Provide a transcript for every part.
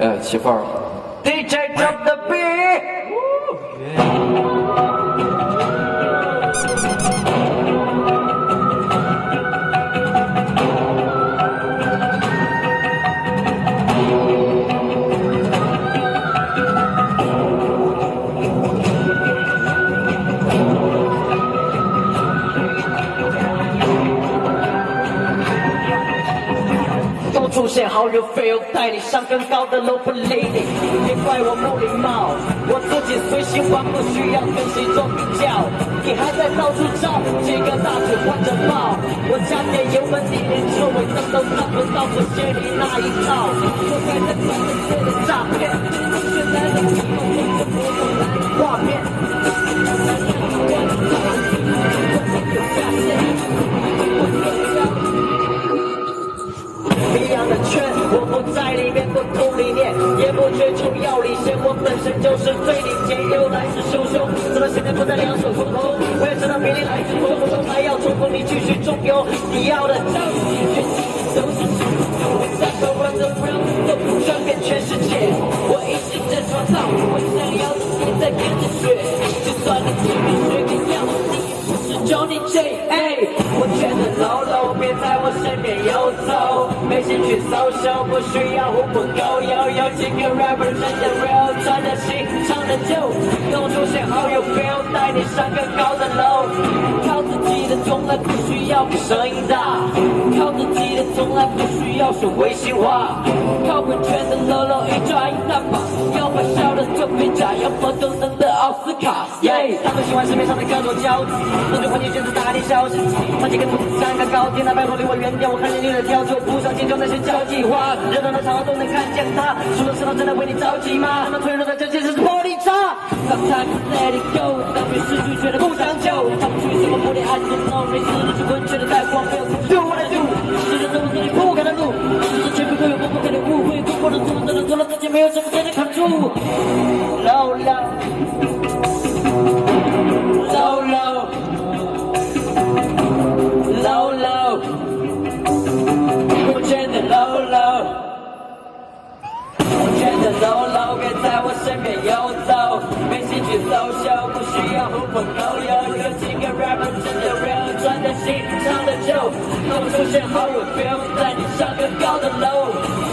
哎，起范儿了。DJ drop the beat。How you feel，带你上更高的楼不累你别怪我不礼貌，我自己随心玩，不需要跟谁做比较。你还在到处找几个大腿换着抱，我加点油门，你连车尾灯都看不到，我学你那一套。在里面不同理念，也不追求要领先，我本身就是最顶尖，又来势汹汹，直到现在不再两手空空。我也知道比你来自冲锋，还要冲锋，你继续中游，你要的教没兴趣 social，不需要互不狗友，有几个 rapper 真的 real，穿的新，唱的旧，跟我出现好友 feel，带你上更高的楼，靠自己的从来不需要比声音大，靠自己的从来不需要说违心话，靠滚圈的 low low 一抓一大把，要把笑的特别假，要么都能奥斯卡，耶，他们喜欢市面上的各种交子，那就换你选择大地小事，那几个兔子山个高天，那拜托离我远点，我看见你的挑就不上进就那些交际花，热闹的场合都能看见他，说的时候真的为你着急吗？他们脆弱的这件事是玻璃渣，Sometimes let it go，当面失去觉得不长久，他们去什么不恋爱 don't know，没事的去滚，觉得国的做了自己没有什么真的扛住，low low。low low low low，我觉得 low low，我觉得 low low，别在我身边游走，没兴趣 social，不需要狐朋狗友，有几个 rapper 真的 real，穿的新，唱的旧，跟我出现好友 feel，带你上更高的楼。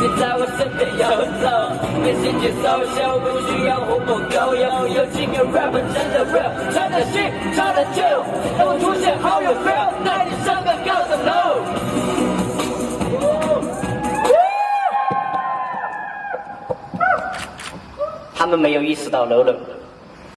你在我身边游走，没兴趣搜秀不需要狐朋狗友，有几个 rapper 真的 real，穿的新，唱的旧，等我出现好友 feel，带你上更高的楼。他们没有意识到 low low。